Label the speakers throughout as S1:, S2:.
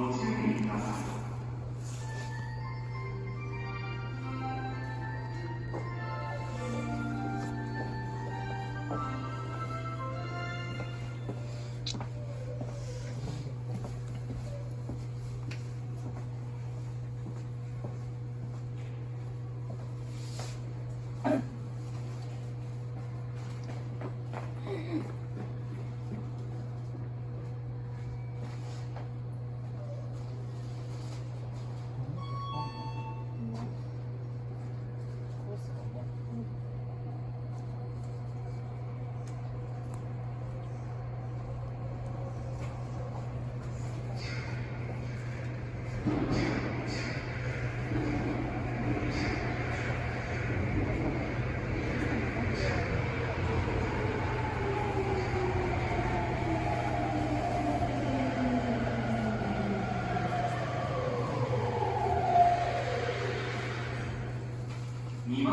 S1: ご注意く
S2: お待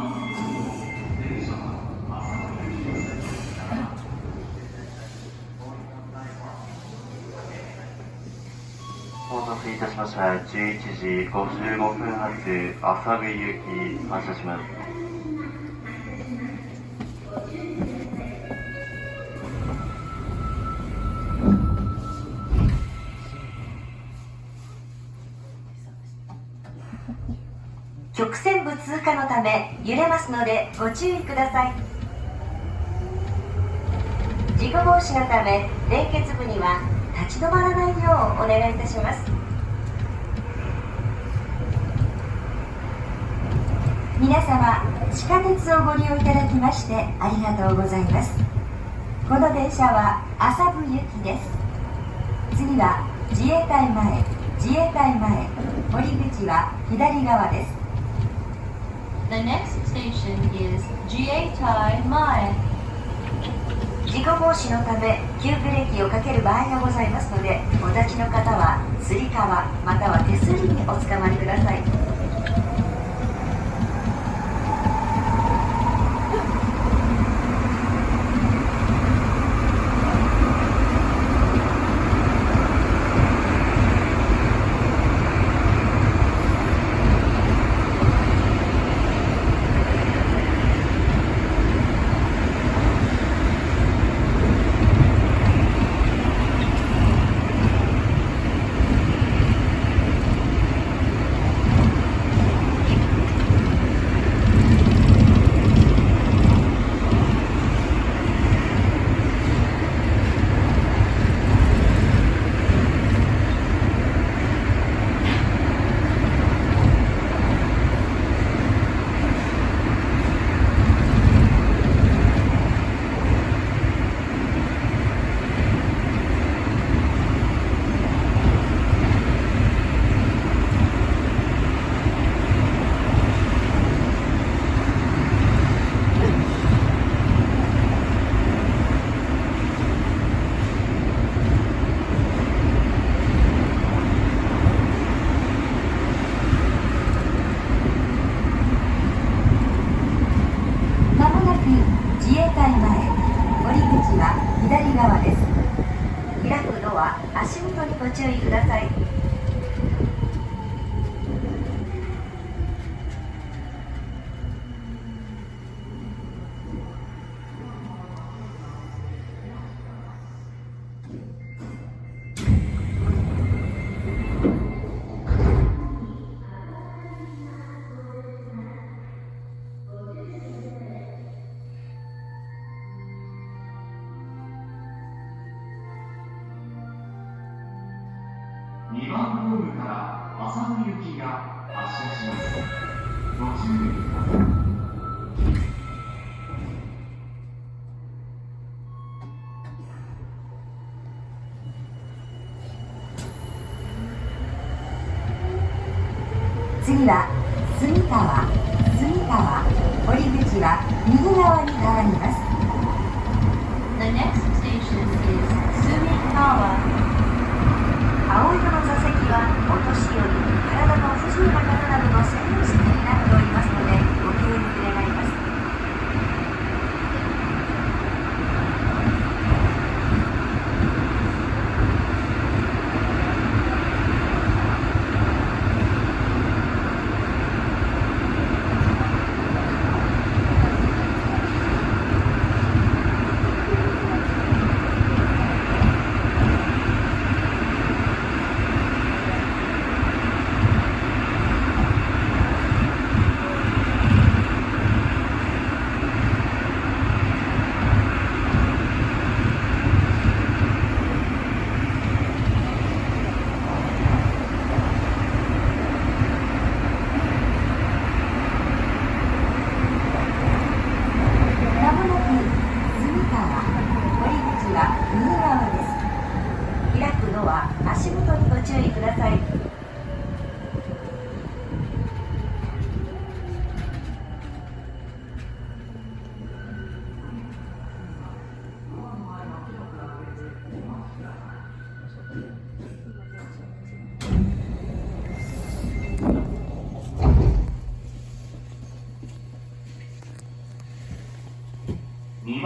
S2: たせいたしました。11時55分発、朝栗行き発車します。
S3: 曲線部通過のため揺れますのでご注意ください。事故防止のため連結部には立ち止まらないようお願いいたします。皆様地下鉄をご利用いただきましてありがとうございます。この電車は麻布行きです。次は自衛隊前自衛隊前堀口は左側です。
S4: The next station is GA Tai Mae.
S3: 事故防止のため急ブレーキをかける場合がございますのでお立ちの方はつり革または手すりにおつかまりください次は住川住川堀口は右側に変わります
S4: The next station is Sumikawa.
S3: 青色の座席はお年寄り体の不自由な方などの専用席になっております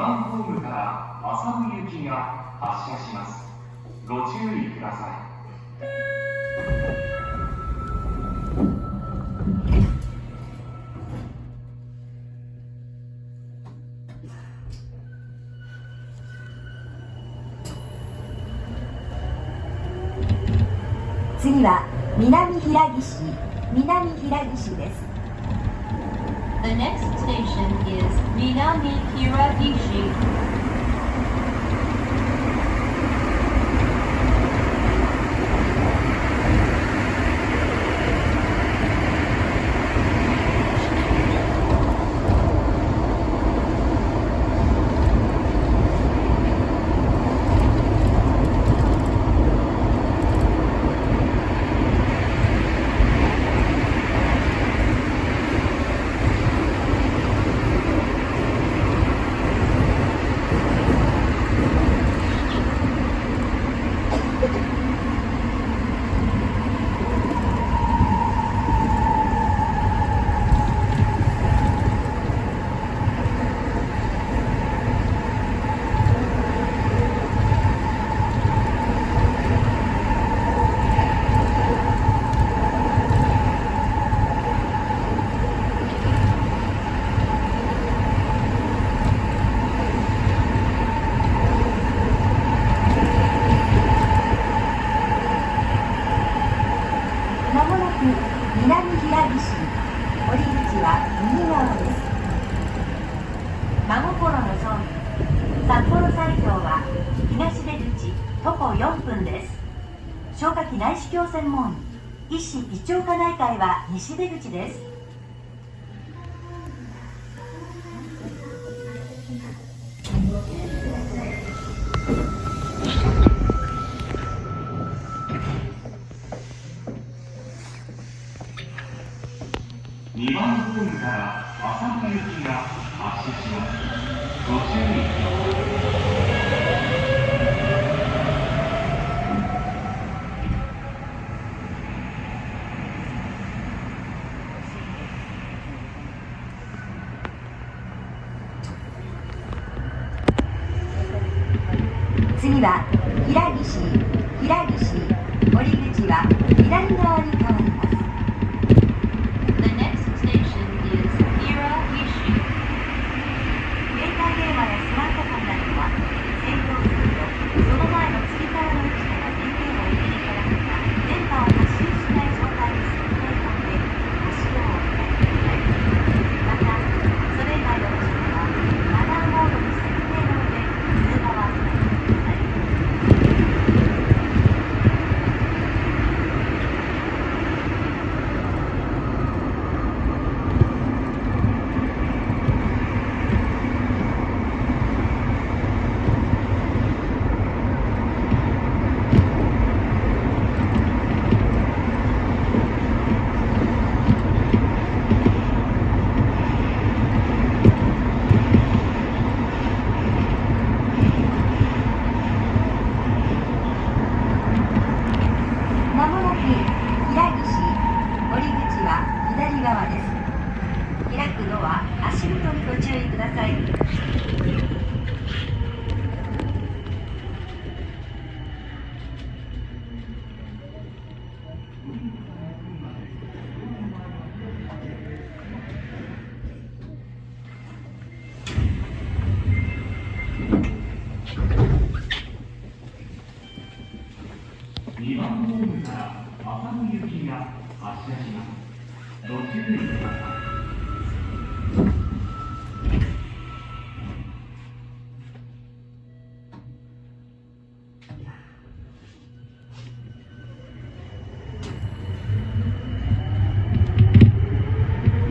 S1: ホームから浅野行きが発車します。ご注意ください。
S3: 次は南平岸南平岸です。
S4: The next station is Minami
S3: Kiragishi. 医師長科内会は西出口です。は平岸平岸折口は左側に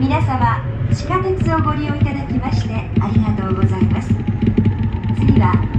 S3: 皆様地下鉄をご利用いただきましてありがとうございます。次は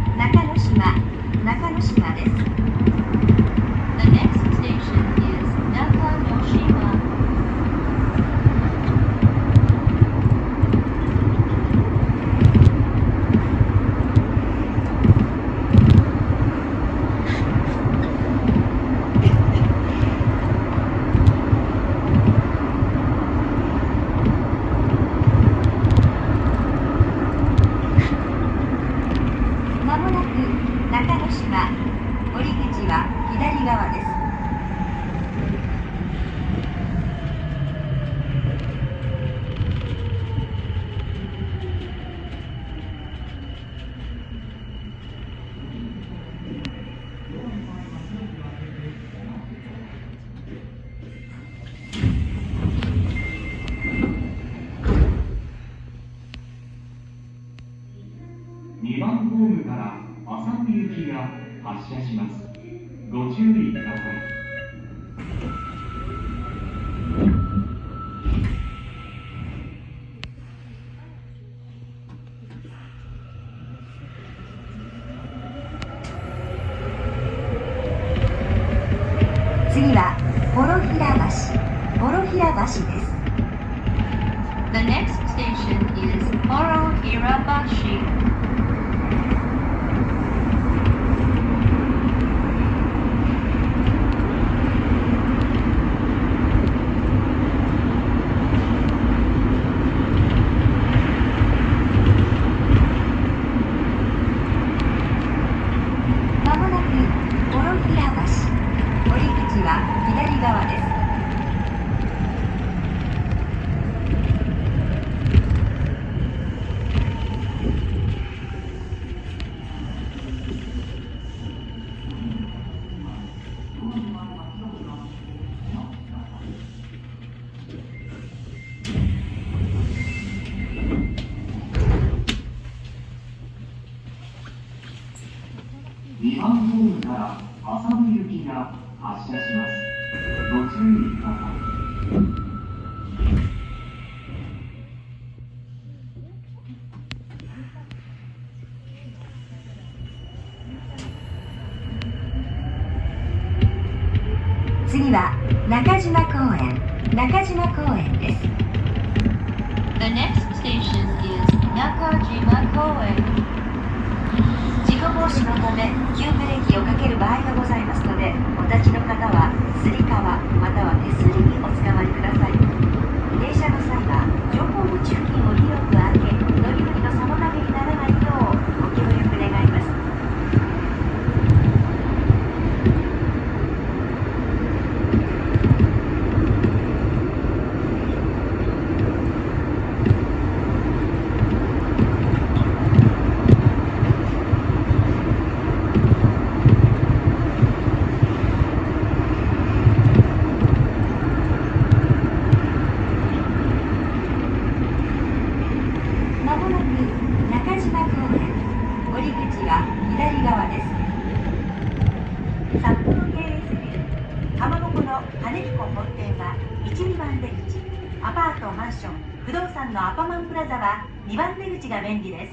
S1: 行きが発車しますご注意ください
S3: 次はボ平橋橋です
S4: The next station is
S3: Borohirabashi. 中島公園です。
S4: The next station is 中島公園
S3: 事故防止のため急ブレーキをかける場合がございますのでお立ちの方はすり革または手すりにおつかまりラザは2番出口が便利です。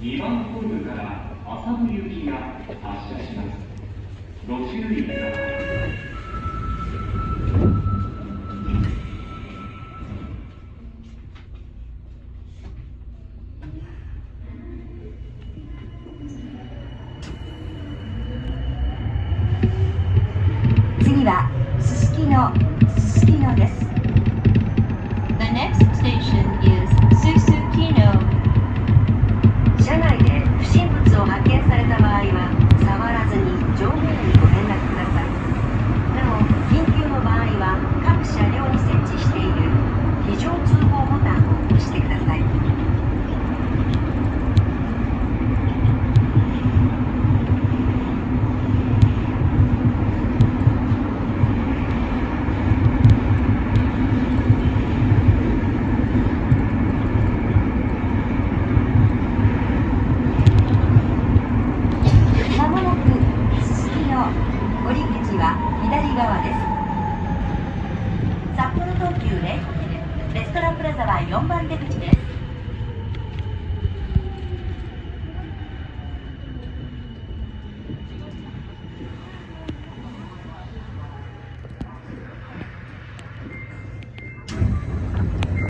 S1: 2番ホームから浅野行きが発車します。ご注意ください